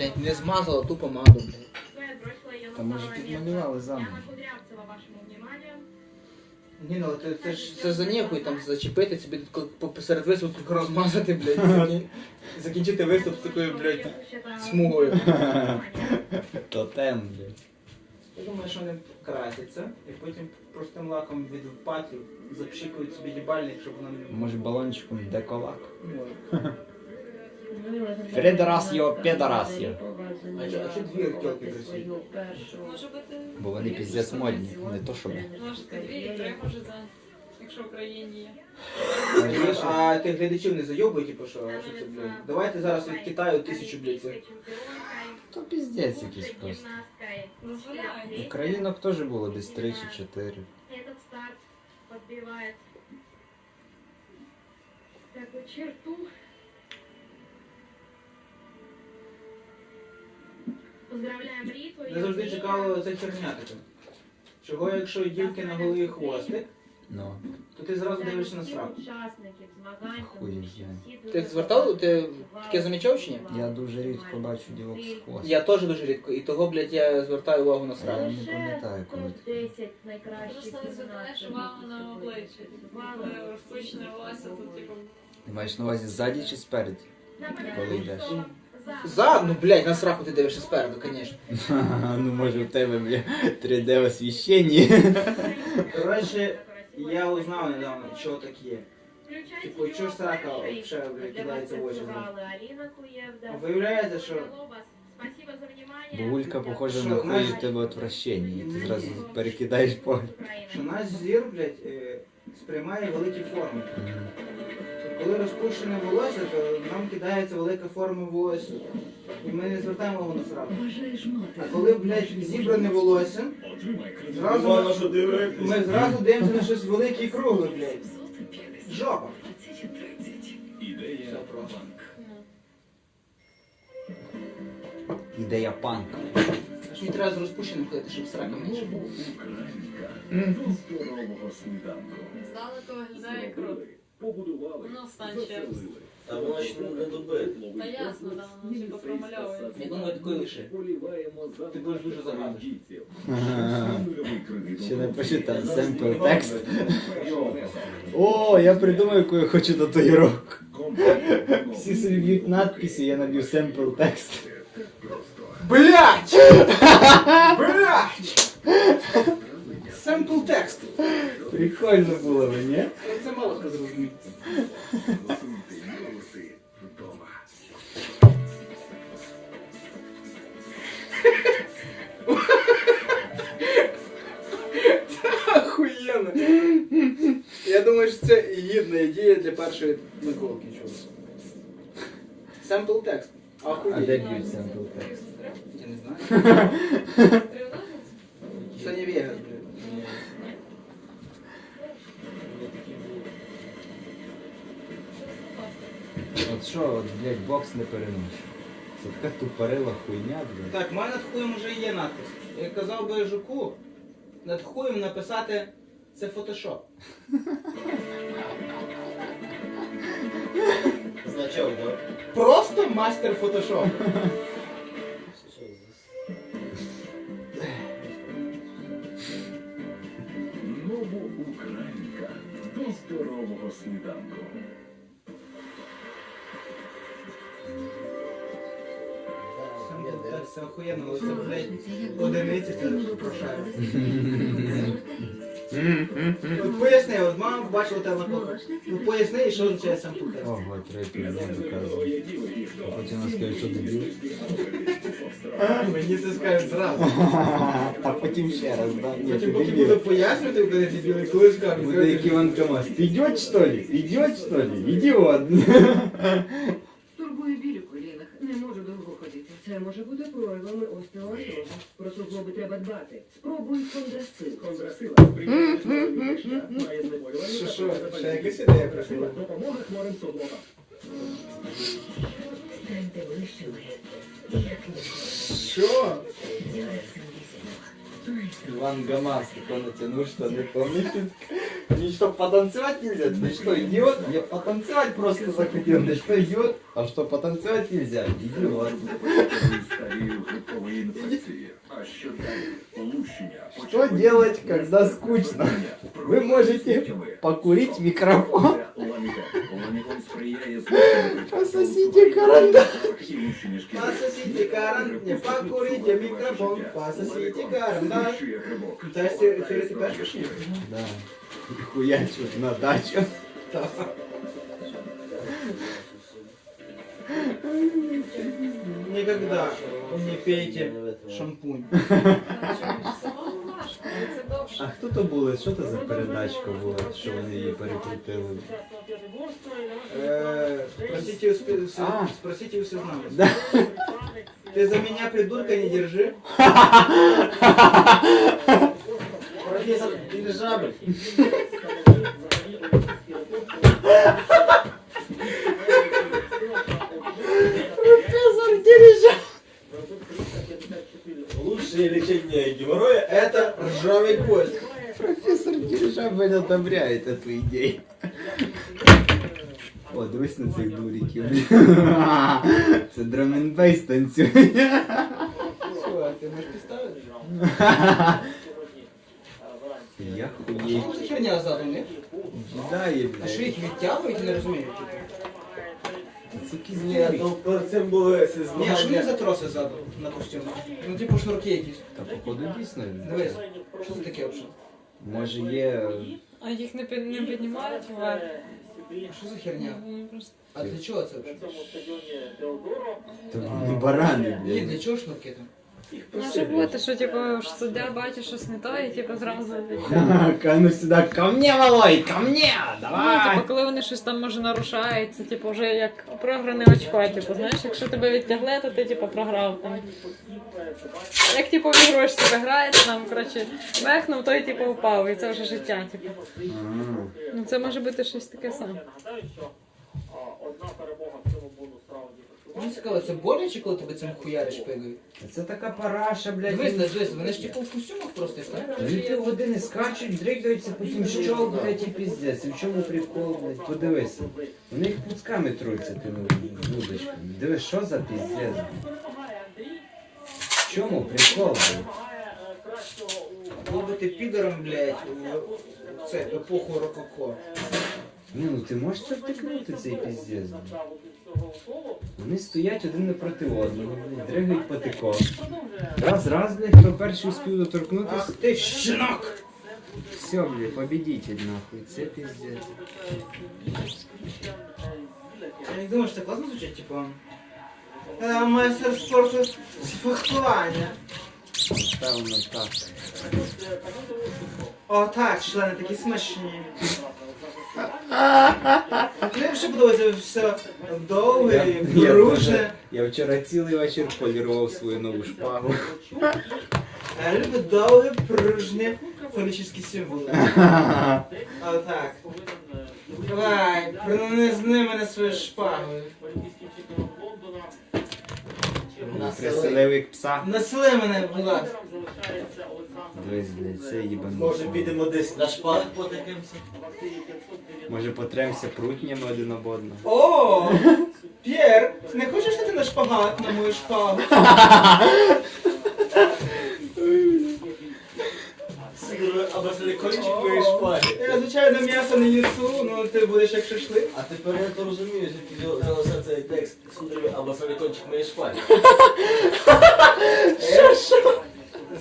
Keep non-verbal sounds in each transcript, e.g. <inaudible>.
блядь, не змазала ту помаду, блядь. Та може підмалювали заново. Ні, ну це, це ж це за ніякою там зачепити собі тут посеред виступу розмазати, блядь, закін- <laughs> закінчити виступ з такою, блядь, смугою. <laughs> Тотем, блядь. Я думаю, що вони красяться і потім простим лаком від патрів запшикують собі їбальник, щоб воно не Може балончиком деколак. Може. <laughs> Фредерас його педорас його. А чо- а чо дві тілки красиві? Може бути, Бо вони піздець модні, не то що ми. може дві і три, може за, якщо в Україні є. А тих глядачів не зайобують, типу, що, що це, блядь. Давайте зараз від Китаю тисячу, блядь, цих. То піздець якийсь просто. Дозволяють. Українок теж було десь три чи чотири. Этот старт подбивает такую черту. Не завжди цікаво це херня така. Чого, якщо дівки на голові хвостик, Ну. то ти зразу дивишся на сраку. Учасників змагань. Хуй тому що знає. всі Ти звертав, ти таке замічав чи ні? Я дуже рідко бачу дівок з хвостом. Я теж дуже рідко, і того, блядь, я звертаю увагу на Я сраку. не пам'ятаю, коли. Топ-10 найкращих Просто не звертаєш увагу на обличчя. Е, Розпущене волосся тут, типу, Ти маєш на увазі ззаді чи спереді? Коли йдеш. За, ну, блядь, на сраку ти дивишся спереду, звісно. <laughs> Ну може в тебе, бля, 3D освіщення. Коротше, я узнав недавно, що так є. Типу, чого ж срака взагалі, блядь, кидається в очі. А Виявляється, що Бо Улька похожа Що, на хуй знаєш- від тебе отвращення, і ти зразу перекидаєш погляд. що наш зір, блядь, е, сприймає великі форми. Коли розпущене волосся, то нам кидається велика форма волосся. І ми не звертаємо увагу на сраку. А коли, блядь, зібране волосся, зразу ми, ми зразу дивимося на щось велике і кругле, блядь. Жопа. Все просто. Ідея панк. Аж мені треба з розпущеним ходити, щоб срака менше було. здалеку виглядає круто. Ну, стань ще раз. Та воно ж не добити. Та ясно, да, воно типу промальовується. Я думаю, такої лише. Ти будеш дуже загадиш. Ще напиши там семпл текст. О, я придумав, яку я хочу татуїровку. Всі собі б'ють надписи, я наб'ю семпл текст. Блять! Блять! Семпл текст. Прикольно було б, ні? Це мало хто зрозуміє. Охуєнно. Я думаю, що це гідна ідея для першої наколки. чого. Семпл текст. А де Охуєнно. б'ють семпл текст? Я не знаю. <laughs> От що, от, блядь, бокс не переношу. Це така тупорила хуйня, блядь. Так, в мене над хуєм вже є надпис. Я казав би жуку, над хуєм написати це фотошоп. Значок, да? Просто мастер фотошоп. Новоукраїнка до здорового сніданку. Так, це охуєнно, але це, блядь, одиниці це прошає. От поясни, от мама бачила тебе на коку. Ну поясни, що означає сам текст. Ого, треба півдня доказувати. А потім вона скаже, що дебіл. Мені це скажуть зразу. А потім <laughs> ще раз, да? Ні, ти Потім поки дебіл. буду пояснювати, коли ти білий, коли скажуть. Буде як Іван Камаз. Идет что ли? Идет что ли? Идиот. <laughs> проявами остеоартрозу. Про суглоби треба дбати. Спробуй кондрасил. Контрасила сприяє здоров'ю кишка, має знеболювання та допомога хворим суглобам. Станьте ближчими. Що? Иван Гамас, такой натянул, что не помнишь? Мне что, потанцевать нельзя? Ты что, идиот? Я потанцевать просто захотел. Ты что, идиот? А что, потанцевать нельзя? Идиот. Старі грибкові інфекції. А що далі? Полущення. Что делать, когда скучно? Вы можете покурить микрофон. Ламікон сприяє зміщенню Пососите карандаш. Лущення шкіри. Пососите карандаш, не покурите микрофон, пососите карандаш. Лущує грибок. Та сі- сіре ти перший? Да. И хуячу на дачу. Никогда не пейте шампунь. <laughs> А хто то були? Що це за передачка була, що вони її перекрутили? Э, Спросите у с- спросите у сознания. Да. <laughs> Ты за меня придурка не держи. <laughs> Профессор дирижабль. <laughs> Дирижабль одобряет эту идею. О, дивись на цих дуриків. Це драмінбейс танцює. Что, ты можешь представить? Я хуєю. Что за херня ззаду, не? Ждає, А що їх відтягують, не розумію. Це якісь Ні, то перед цим були ці Ні, а що не змагання. за троси ззаду на костюмі? Ну типу шнурки якісь. Та походу дійсно. Дивись, що це таке взагалі? Може є. А їх не, під, не піднімають вверх. Що за херня? Вони просто- А для чого це взагалі? То вони барани, Ні, для блядь. чого шнурки там? Може бути, що типу що суддя бачить щось не то, і типу зразу <laughs> ну сюди, ко мне, малой, ко мне, Ну, типу, коли вони щось там може нарушають, це типу вже як програне очко. Типу, знаєш, якщо тебе відтягли, то ти типу програв там. Як типу в ігру ж себе граєте, там, коротше, мехнув, той типу впав, і це вже життя, типу. Ну це може бути щось таке саме. Мені цікаво, це боляче, коли тебе цим хуяриш пигою? Це така параша, блядь. Дивись, дивись, вони ж типу в костюмах просто так? Дві півгодини скачуть, дригаються, потім що, блядь, і піздець. І в чому прикол, блядь, подивися. Вони їх пуцками труться тими вудочками. Дивись, що за піздець. В чому прикол, блядь? Було бути підором, блядь, в це епоху рококо. Ні, ну ти можеш це втикнути, цей піздець. Вони стоять один напроти одного, дригають патико. Раз, раз, блядь, хто перший успів доторкнутися. Ах ти щенок! Все, блядь, победитель, нахуй, це піздець. Я не думаю, що це класно звучить, типу. е, Майстер спорту з фехтування. Та воно так. О, так, члени такі смачні. Мені ще подобається все довге і Я теж. Я вчора цілий вечір полірував свою нову шпагу. Я люблю довге, пружне фонічні символи. <laughs> О, так. Давай, принизни мене своєю шпагою. Приселив як пса. Насили мене, будь ласка. Дивись, блядь, це їбануться. Може підемо десь на шпалах потикаємося? Може потремся прутнями один об одного. О, П'єр, не хочеш ти на шпагат на мою шпагу? Сигурно, або це кончик твоєї шпаги. Я, звичайно, м'ясо не їсу, ну ти будеш як шашлик. А тепер я то розумію, звідки взялося цей текст сударю, або це кончик моєї шпаги. <laughs>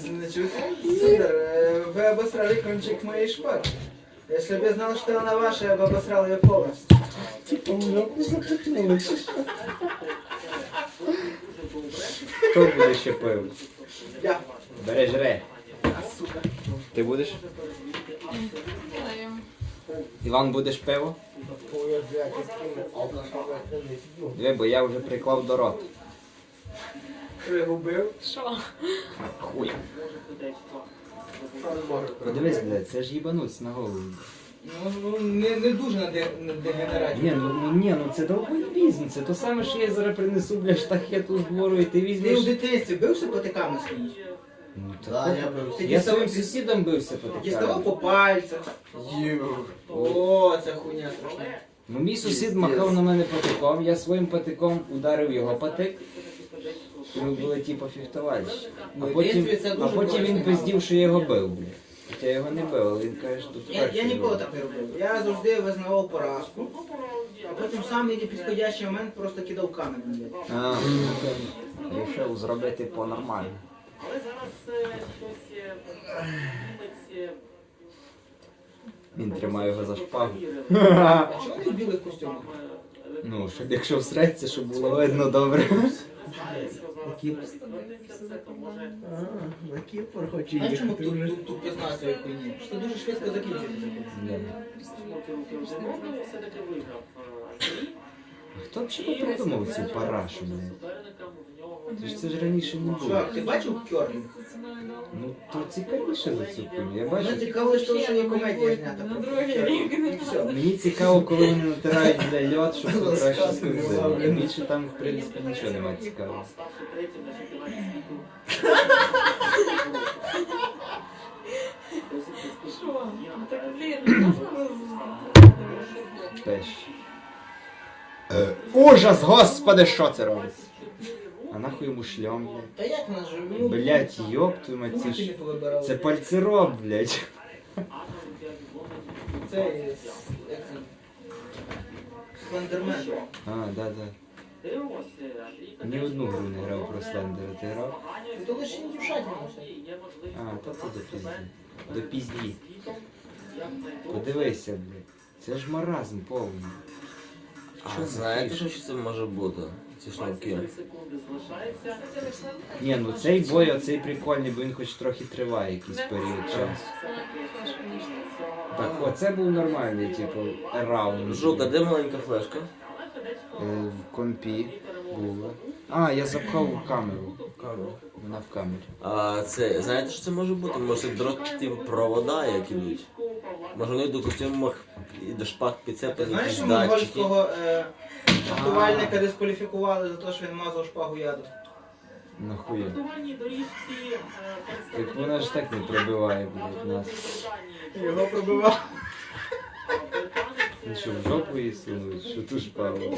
Не чуєте? Судар, е, ви обосрали кончик моєї шпаги. Если бы я знал, что она ваша, я бы обосрал ее полностью. Хто буде ще пив? Я. Бери жре. А, сука. Ти будеш? Іван, будеш пиво? Диви, бо я вже приклав до рота. Пригубив. Що? Хуя. Подивись, блядь, це ж їбануться на голову. Ну, ну, не, не дуже на, де, дегенераті. Ні, ну, ну ні, ну це довбойбізм, це то саме, що я зараз принесу, бля, штахету з двору і ти Ти в візьмеш. дитинстві бився потиками скрізь? Ну, так, я бився. Я діставав- своїм сусідом бився Діставав по пальцях. О, це хуйня страшна. Ну мій сусід махав на мене патиком, я своїм патиком ударив його патик. І ми були типу фіхтувальщики. А Ну, в потім, дитинстві це а дуже потім він корисний пиздів, що я його бив, блядь. Хоча я його не бив, але він каже, що тут Я, я перший ніколи був. так не робив. Я завжди визнавав поразку, а потім сам в підходящий момент просто кидав камінь. блядь. А, Рішив зробити по-нормально. Він тримає його за шпагу. А чому ти в білих костюмах? Ну, щоб якщо всреться, щоб було видно добре. На Кіпр хочу Знаєш, чому тут, тут, тут 15 хуйні? Що дуже швидко закінчується. Хто б ще придумав ці парашу? Це ж це ж раніше не було. Чувак, ти бачив керлінг? Ну то цікавіше за цю хуйню. Я Мене бачу. цікаво лише того, що є комедія знята. На другий рік. Все. Мені цікаво, коли вони натирають бля льот, щоб покраще розказуй, Більше там, в принципі, нічого немає цікавого. Що? Ну так, блін, ну, Теж. Ужас, господи, що це робиться? А нахуй йому шльом, блядь. Та як нас же? Ну, Блять, йоп твою мать, це не ж... Це пальцероб, блядь. Це е, як це? Слендермен. А, да, да. Ні одну гру не грав про Слендера, ти грав? Ну, То лише індюшатина все. А, то це до пізді. До пізді. Подивися, блядь. Це ж маразм повний. А знаєте, що це може бути? Ці шнурки. Ні, ну цей бой, оцей прикольний, бо він хоч трохи триває якийсь період часу. Так, оце був нормальний, типу, раунд. Жука, де маленька флешка? Е, В компі було. А, я запхав в камеру. Камера. Вона в камері. А це, знаєте, що це може бути? Може дрот типу провода, як ідуть. Може вони до костюмах і до шпаг Ти підцеплені знаєш, якісь що датчики. монгольського е, рятувальника дискваліфікували за те, що він мазав шпагу яду? Нахуя. Так вона ж так не пробиває, блядь, нас. Його пробивав. Він що, в жопу її сунуть, що ту шпагу.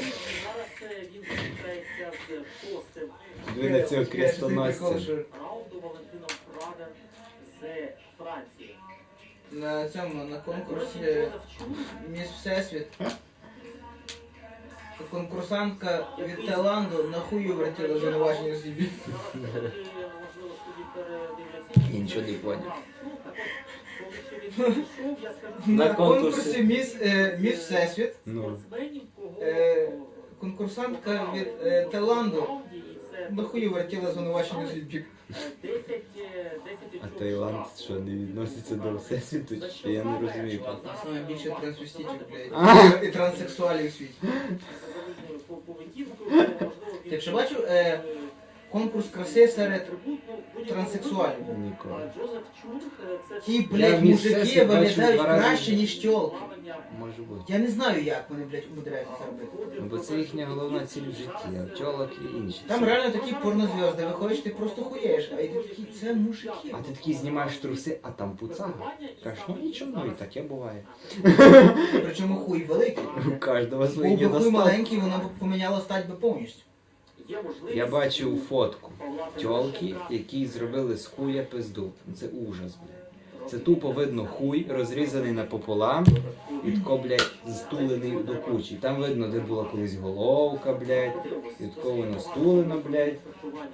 Ви на цього крестоносця. На цьому, на конкурсі Міс Всесвіт. Конкурсантка від Таїланду на хую вертіла звинувачення собі. Я нічого не поняв. На конкурсі Міс, е, Міс Всесвіт. Ну, Е, конкурсантка від е, Таїланду на хую вертіла звинувачення собі. а Таїланд що, не відноситься до всесвіту? Чи я не розумію. Нас найбільше трансвеститів, блядь. І транссексуалів в світі. Ти вже бачив е, конкурс краси серед транссексуалів? Ніколи. Ті, блядь, мужики виглядають краще, ніж тілки. Може бути. Я не знаю, як вони, блядь, умудряються це робити. Ну, бо це їхня головна ціль в житті, а пчолок і інші. Там реально такі порнозв'язки, виходиш, ти просто хуєш, а ти такий, це мужики. А ти такий знімаєш труси, а там пуцага. Кажеш, ну нічого, ну і таке буває. Причому хуй великий. У кожного свої Був би хуй недостатки. маленький, воно б поміняло стать би повністю. Я бачив фотку тьолки, які зробили з хуя пизду. Це ужас, блядь. Це тупо видно хуй, розрізаний напополам, і тако, блядь, стулений до кучі. Там видно, де була колись головка, блядь, і тако воно стулено, блядь.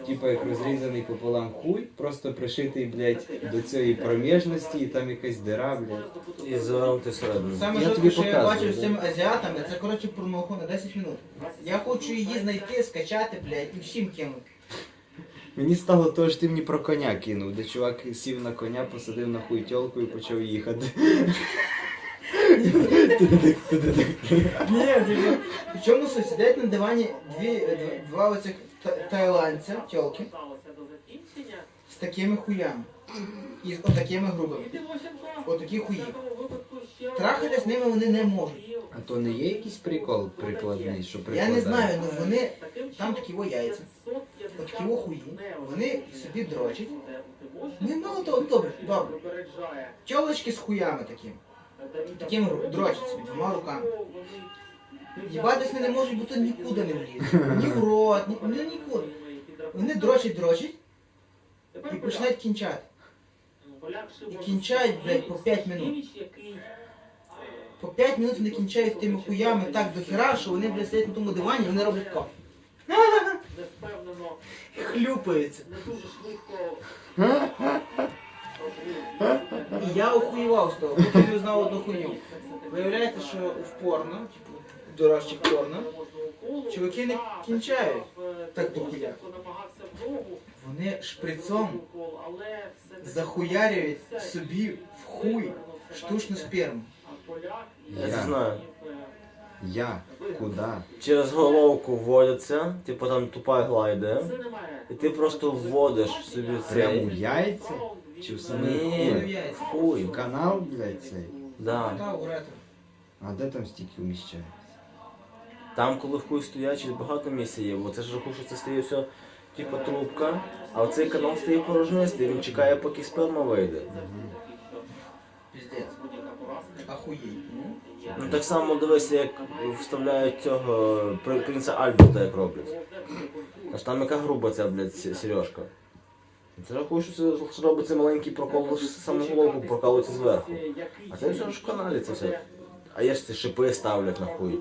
Типа як розрізаний пополам хуй, просто пришитий, блядь, до цієї проміжності, і там якась дира, блядь. І завернути всередину. Саме Я жорстко, тобі що я показую, бачив з да. цими азіатами, це коротше порнуху на 10 минут. Я хочу її знайти, скачати, блядь, і всім кинути. Мені стало того, що ти мені про коня кинув, де чувак сів на коня, посадив на хуй тьолку і почав їхати. Ні, типу, в чому? Сидять на дивані дві, два оцих та- тайландця, тьолки, з такими хуями. І з отакими грубими. Отакі хуї. Трахати з ними вони не можуть. А то не є якийсь прикол прикладний, що Я не знаю, ну вони там такі во яйця, отакі во хуї, вони собі дрочать. Ну і мало того, добре, добре. Тьолочки з хуями. Таким ру- дрочать собі двома руками. Їбатись вони не можуть, бо то нікуди не влізе. Ні в рот, ні, ні нікуди. Вони дрочать, дрочать і починають кінчати. І кінчають, блядь, по 5 минут. По 5 минут вони кінчають тими хуями так до хера, що вони, блядь, сидять на тому дивані, вони роблять <laughs> ко. Хлюпаються. І я охуєвав з того, потім я знав одну хуйню. Виявляється, що в порно, типу, дорожчих порно, чуваки не кінчають так до хуя. Вони шприцом захуярюють собі в хуй штучну сперму. Я це Я. знаю. Я? Куда? Через головку вводяться, типу там тупа гла йде, і ти просто вводиш собі Прямо цей. яйця? Чи в Ні, хуй? Канал, блядь, цей? Да. Та. А де там стільки вміщається? Там, коли в хуй стоячий, багато місця є, бо це ж рахую, що це стає все, типу, трубка, а оцей канал стає порожнистий, він чекає, поки сперма вийде. Піздець. Ахуєй. Ну так само дивися, як вставляють цього при- принца Альберта, як роблять. Аж там яка груба ця, блядь, сережка. Це рахую, що це робиться маленький прокол, лише саму головку прокалується зверху. А це все ж в каналі це все. А є ж ці шипи ставлять на хуй.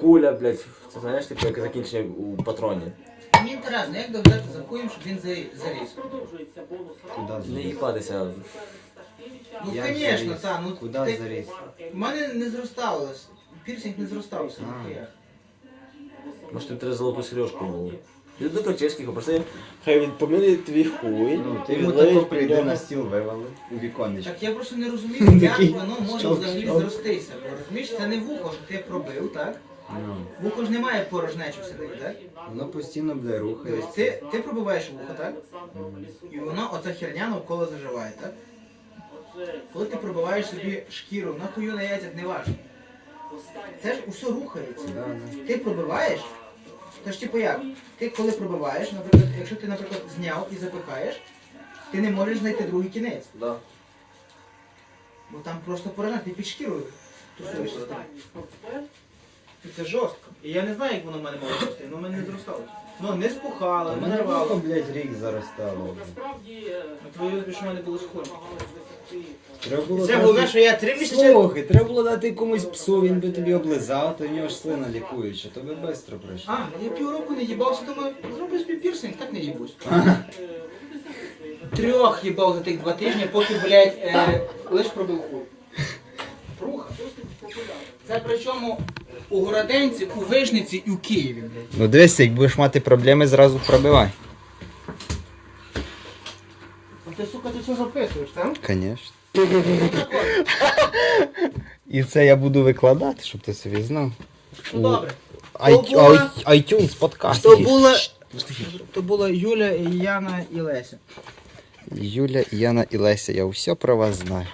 Куля, блядь, це знаєш, типу, як закінчення у патроні. Мені інтересно, як доглядати за хуєм, щоб він за- заліз? Куда Не їбатися. Ну, Як звісно, так. Ну, Куда ти- заріз? У мене не зростало. Пірсинг не зростався. А. ніхуя. Може тобі треба золоту сережку було. Іди до Карчевських, попроси, хай він помилує твій хуй. Ну, ти йому тако прийде на стіл вивали у віконечко. Так я просто не розумію, як Такий воно може щелк, взагалі щелк. зростися. Бо розумієш, це не вухо, що ти пробив, так? Ну, Вухо ж немає порожнечі всередині, так? воно постійно, бля, Тобто рухається. ти, ти пробиваєш вухо, так? І воно, оця херня навколо заживає, так? Коли ти пробиваєш собі шкіру, на хую на яйцях не важко. Це ж усе рухається. Да, да. Ти пробиваєш, то ж типу як? Ти коли пробиваєш, наприклад, якщо ти, наприклад, зняв і запихаєш, ти не можеш знайти другий кінець. Да. Бо там просто порожна, ти під шкірою тусуєшся з тим. І це жорстко. І я не знаю, як воно в мене може рости, воно в мене не зростало. Ну, не спухало, не мене вухо, рвало. блядь, рік заростало. На твою тобі, що в мене було схоже. Треба було Це дати- головне, що я три місяці... Слухай, треба було дати комусь псу, він би тобі облизав, то в нього ж слина лікуюча, то би швидко пройшло. А, я півроку не їбався, думаю, зроблю собі пірсинг, так не їбусь. Трьох їбав за тих два тижні, поки, блядь, е, лиш пробив хуй. Пруха. Це причому у Городенці, у Вижниці і у Києві, блядь. Ну дивись, як будеш мати проблеми, зразу пробивай. Ну Ти, сука, ти все записуєш, так? Звісно. <laughs> І це я буду викладати, щоб ти собі знав. Ну добре. То була- iTunes подкаст. То була, то була Юля, Яна і Леся. Юля, Яна і Леся, я все про вас знаю.